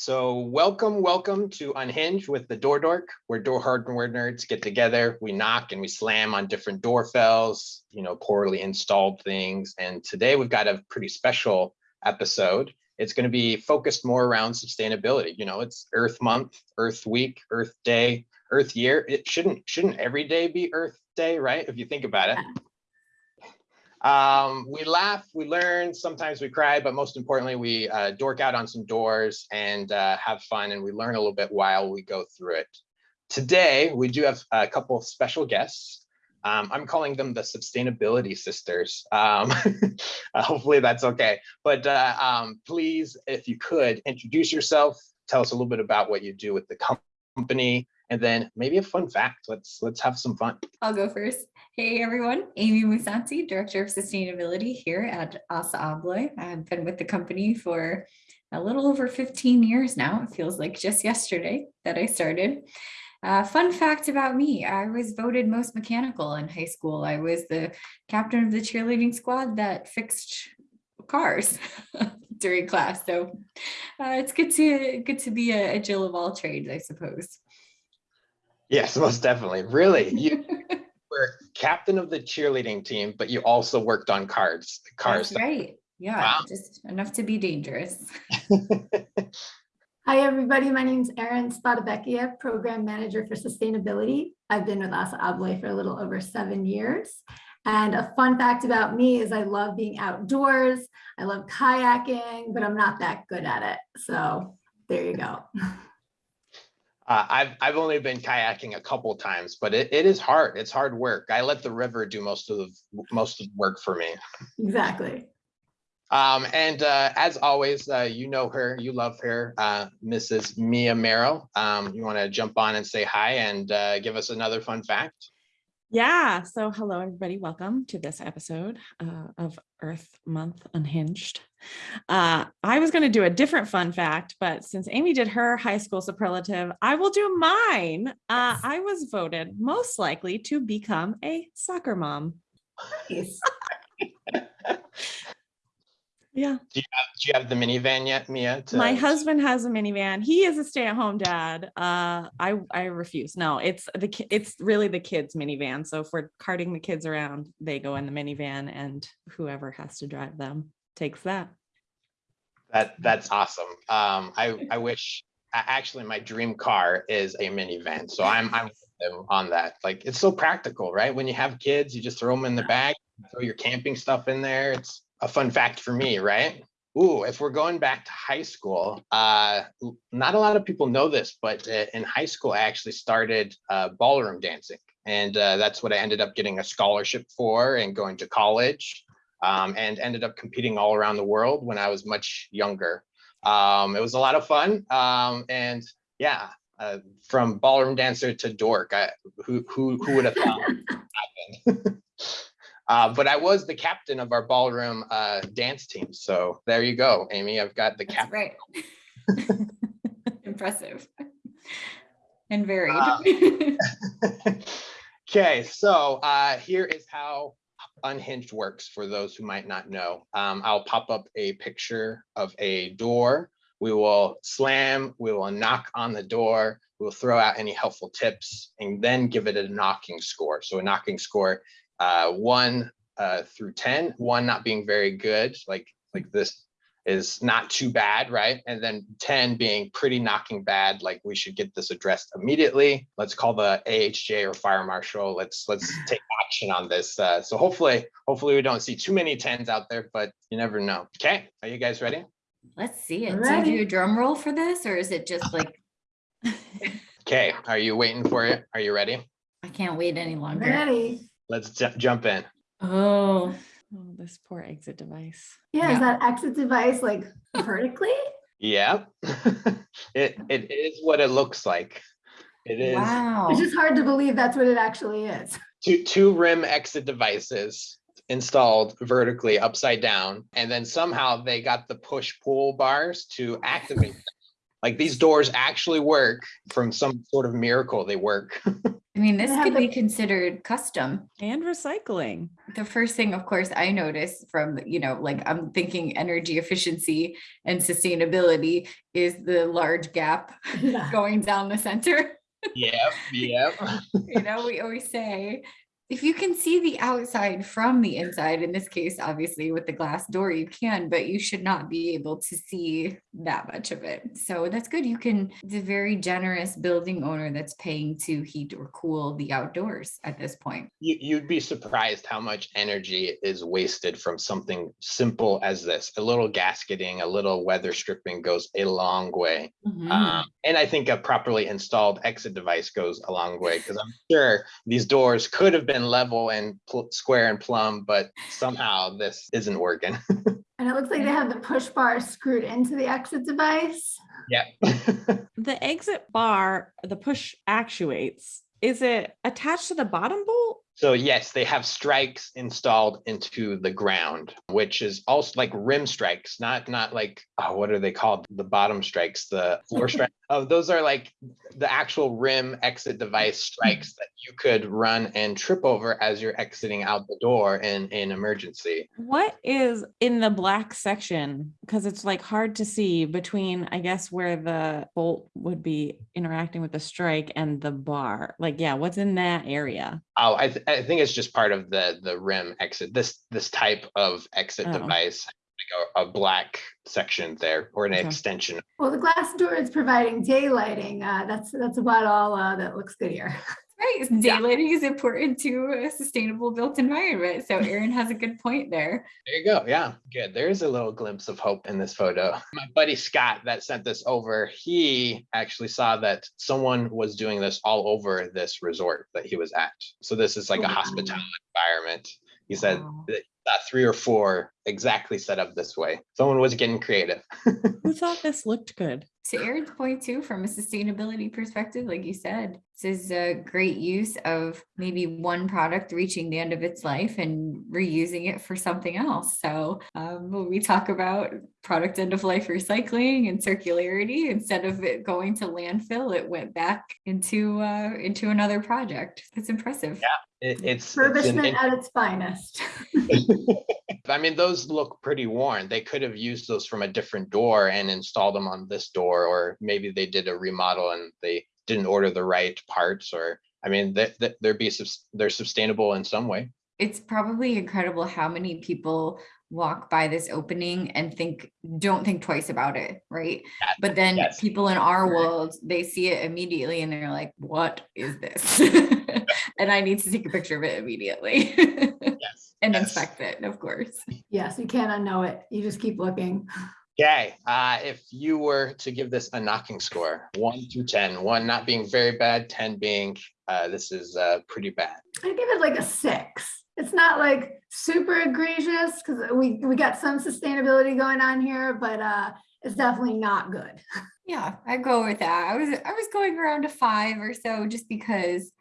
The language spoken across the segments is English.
So welcome, welcome to Unhinged with the Door Dork, where door hardware nerds get together. We knock and we slam on different door fells, you know, poorly installed things. And today we've got a pretty special episode. It's going to be focused more around sustainability. You know, it's Earth Month, Earth Week, Earth Day, Earth Year. It shouldn't shouldn't every day be Earth Day, right? If you think about it. Um, we laugh, we learn, sometimes we cry, but most importantly, we uh, dork out on some doors and uh, have fun and we learn a little bit while we go through it. Today, we do have a couple of special guests. Um, I'm calling them the sustainability sisters. Um, hopefully that's okay. But uh, um, please, if you could, introduce yourself, tell us a little bit about what you do with the company, and then maybe a fun fact. Let's let's have some fun. I'll go first. Hey everyone, Amy Musanti, Director of Sustainability here at ASSA ABLOY. I've been with the company for a little over 15 years now. It feels like just yesterday that I started. Uh, fun fact about me, I was voted most mechanical in high school. I was the captain of the cheerleading squad that fixed cars during class. So uh, it's good to good to be a, a Jill of all trades, I suppose. Yes, most definitely. Really, you were captain of the cheerleading team, but you also worked on cars. Cars. That's right. Yeah, wow. just enough to be dangerous. Hi, everybody. My name is Erin Spadabecchia, Program Manager for Sustainability. I've been with ASSA ABLOY for a little over seven years. And a fun fact about me is I love being outdoors. I love kayaking, but I'm not that good at it. So there you go. Uh, I've I've only been kayaking a couple times, but it, it is hard. It's hard work. I let the river do most of the most of the work for me. Exactly. Um, and uh, as always, uh, you know her, you love her, uh, Mrs. Mia Merrill. Um, you want to jump on and say hi and uh, give us another fun fact? Yeah, so hello everybody, welcome to this episode uh, of Earth Month Unhinged. Uh, I was going to do a different fun fact, but since Amy did her high school superlative, I will do mine. Uh, I was voted most likely to become a soccer mom. Nice. Yeah. Do you have, do you have the minivan yet, Mia? My husband has a minivan. He is a stay-at-home dad. Uh, I I refuse. No, it's the it's really the kids' minivan. So if we're carting the kids around, they go in the minivan, and whoever has to drive them takes that. That that's awesome. Um, I I wish actually my dream car is a minivan. So I'm I'm on that. Like it's so practical, right? When you have kids, you just throw them in the bag, throw your camping stuff in there. It's a fun fact for me, right? Ooh, if we're going back to high school, uh, not a lot of people know this, but uh, in high school, I actually started uh, ballroom dancing. And uh, that's what I ended up getting a scholarship for and going to college um, and ended up competing all around the world when I was much younger. Um, it was a lot of fun. Um, and yeah, uh, from ballroom dancer to dork, I, who, who, who would have thought? Uh, but I was the captain of our ballroom uh, dance team. So there you go, Amy. I've got the captain. Right. Impressive and varied. Uh, okay, so uh, here is how Unhinged works for those who might not know. Um, I'll pop up a picture of a door. We will slam, we will knock on the door, we'll throw out any helpful tips and then give it a knocking score. So a knocking score uh, one uh, through 10, one not being very good, like, like this is not too bad, right? And then 10 being pretty knocking bad, like we should get this addressed immediately. Let's call the AHJ or fire marshal. Let's let's take action on this. Uh, so hopefully, hopefully we don't see too many 10s out there, but you never know. Okay, are you guys ready? Let's see it. Ready. Do you do a drum roll for this or is it just like? okay, are you waiting for it? Are you ready? I can't wait any longer. Ready. Let's jump in. Oh. oh, this poor exit device. Yeah, yeah. is that exit device like vertically? Yeah, it it is what it looks like. It is. Wow. It's just hard to believe that's what it actually is. Two two rim exit devices installed vertically upside down, and then somehow they got the push pull bars to activate them Like these doors actually work from some sort of miracle. They work. I mean, this could the- be considered custom. And recycling. The first thing, of course, I notice from, you know, like I'm thinking energy efficiency and sustainability is the large gap Yeah. going down the center. yep. Yep. you know, we always say, if you can see the outside from the inside, in this case, obviously with the glass door, you can, but you should not be able to see that much of it. So that's good. You can, it's a very generous building owner that's paying to heat or cool the outdoors at this point. You, you'd be surprised how much energy is wasted from something simple as this. A little gasketing, a little weather stripping goes a long way. Mhm. Um, and I think a properly installed exit device goes a long way because I'm sure these doors could have been level and pl- square and plumb, but somehow this isn't working. And it looks like they have the push bar screwed into the exit device. yep. The exit bar, the push actuates, is it attached to the bottom bolt? So yes, they have strikes installed into the ground, which is also like rim strikes, not not like oh, what are they called? The bottom strikes, the floor strike. Oh, those are like the actual rim exit device strikes that you could run and trip over as you're exiting out the door in an emergency. What is in the black section? Because it's like hard to see between, I guess, where the bolt would be interacting with the strike and the bar. Like, yeah, what's in that area? Oh, I, th- I think it's just part of the the rim exit. This this type of exit Oh. device, like a, a black section there or an Okay. extension. Well, the glass door is providing daylighting. Uh, that's, that's about all uh, that looks good here. Right, daylighting is important to a sustainable built environment. So Erin has a good point there. There you go. Yeah, good. There's a little glimpse of hope in this photo. My buddy Scott that sent this over, he actually saw that someone was doing this all over this resort that he was at. So this is like a oh, Wow. hospitality environment. He said Wow. that that three or four exactly set up this way. Someone was getting creative. Who thought this looked good? To Erin's point too, from a sustainability perspective, like you said, this is a great use of maybe one product reaching the end of its life and reusing it for something else. So um, when we talk about product end of life recycling and circularity, instead of it going to landfill, it went back into uh, into another project. That's impressive. It, it's, it's Refurbishment at its finest. I mean, those look pretty worn. They could have used those from a different door and installed them on this door, or maybe they did a remodel and they didn't order the right parts, or I mean, that that they're be subs- they're sustainable in some way. it's probably incredible how many people walk by this opening and think don't think twice about it right Yes, but then yes. people in our world they see it immediately and they're like what is this and i need to take a picture of it immediately Yes. and yes. inspect it of course Yes, you can't unknow it. You just keep looking. Okay, uh, if you were to give this a knocking score, one through 10, one not being very bad, 10 being uh, this is uh, pretty bad. I give it like a six. It's not like super egregious because we, we got some sustainability going on here, but uh, it's definitely not good. yeah i go with that i was i was going around a five or so just because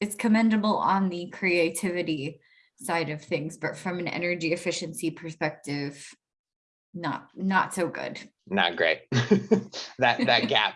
it's commendable on the creativity side of things but from an energy efficiency perspective not not so good Not great. that that gap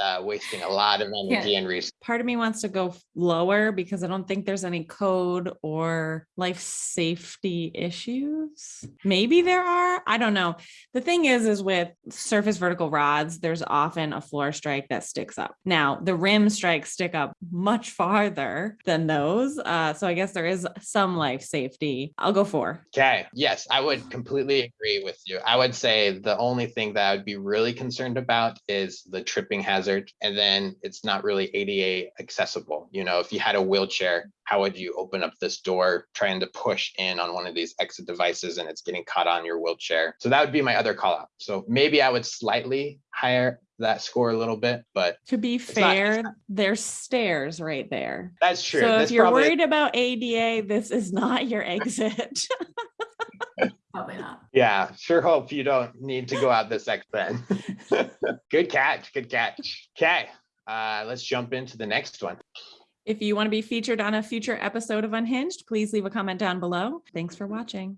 uh, wasting a lot of energy and resources. Part of me wants to go lower because I don't think there's any code or life safety issues. Maybe there are. I don't know. The thing is, is with surface vertical rods, there's often a floor strike that sticks up. Now, the rim strikes stick up much farther than those. Uh, so I guess there is some life safety. I'll go four. Okay, yes, I would completely agree with you. I would say the only thing that I would be really concerned about is the tripping hazard. And then it's not really ADA accessible. You know, if you had a wheelchair, how would you open up this door trying to push in on one of these exit devices and it's getting caught on your wheelchair? So that would be my other call out. So maybe I would slightly higher that score a little bit, but To be not- it's fair, there's stairs right there. that's true. So if you're probably- worried about ADA, this is not your exit. Probably not. Yeah, sure hope you don't need to go out this X then. good catch, good catch. Okay, uh, let's jump into the next one. If you want to be featured on a future episode of Unhinged, please leave a comment down below. Thanks for watching.